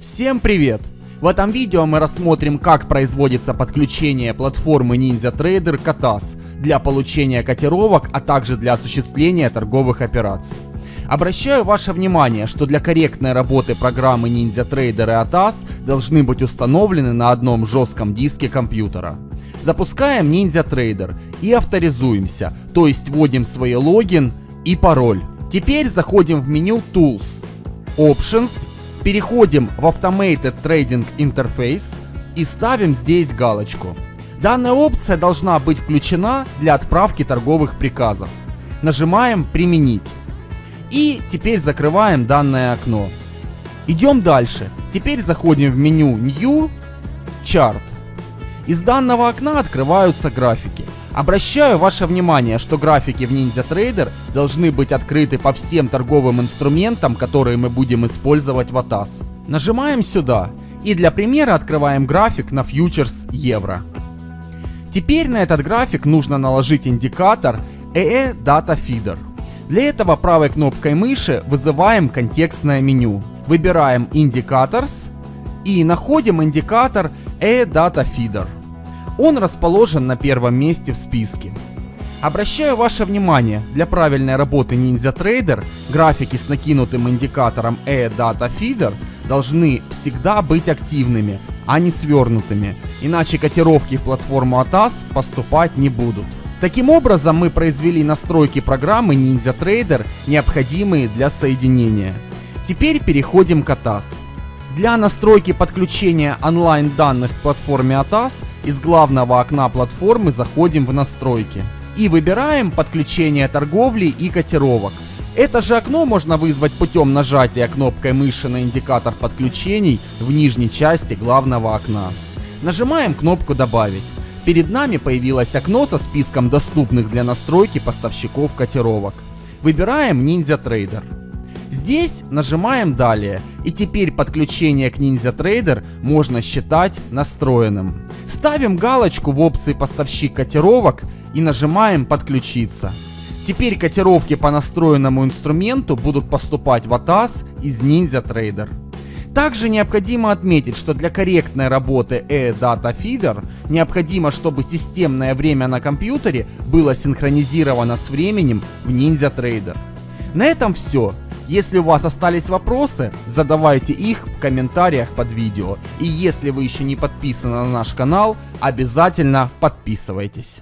Всем привет! В этом видео мы рассмотрим, как производится подключение платформы NinjaTrader к ATAS для получения котировок, а также для осуществления торговых операций. Обращаю ваше внимание, что для корректной работы программы NinjaTrader и ATAS должны быть установлены на одном жестком диске компьютера. Запускаем NinjaTrader и авторизуемся, то есть вводим свой логин и пароль. Теперь заходим в меню Tools, Options Переходим в Automated Trading Interface и ставим здесь галочку. Данная опция должна быть включена для отправки торговых приказов. Нажимаем «Применить». И теперь закрываем данное окно. Идем дальше. Теперь заходим в меню New Chart. Из данного окна открываются графики. Обращаю ваше внимание, что графики в NinjaTrader должны быть открыты по всем торговым инструментам, которые мы будем использовать в ATAS. Нажимаем сюда и для примера открываем график на фьючерс евро. Теперь на этот график нужно наложить индикатор EE Data Feeder. Для этого правой кнопкой мыши вызываем контекстное меню. Выбираем Indicators и находим индикатор EE Data Feeder. Он расположен на первом месте в списке. Обращаю ваше внимание, для правильной работы NinjaTrader графики с накинутым индикатором E-Data Feeder должны всегда быть активными, а не свернутыми, иначе котировки в платформу ATAS поступать не будут. Таким образом мы произвели настройки программы NinjaTrader, необходимые для соединения. Теперь переходим к ATAS. Для настройки подключения онлайн данных к платформе ATAS из главного окна платформы заходим в настройки и выбираем подключение торговли и котировок. Это же окно можно вызвать путем нажатия кнопкой мыши на индикатор подключений в нижней части главного окна. Нажимаем кнопку «Добавить». Перед нами появилось окно со списком доступных для настройки поставщиков котировок. Выбираем NinjaTrader. Здесь нажимаем «Далее» и теперь подключение к NinjaTrader можно считать настроенным. Ставим галочку в опции «Поставщик котировок» и нажимаем «Подключиться». Теперь котировки по настроенному инструменту будут поступать в ATAS из NinjaTrader. Также необходимо отметить, что для корректной работы E-Data Feeder необходимо, чтобы системное время на компьютере было синхронизировано с временем в NinjaTrader. На этом все. Если у вас остались вопросы, задавайте их в комментариях под видео. И если вы еще не подписаны на наш канал, обязательно подписывайтесь.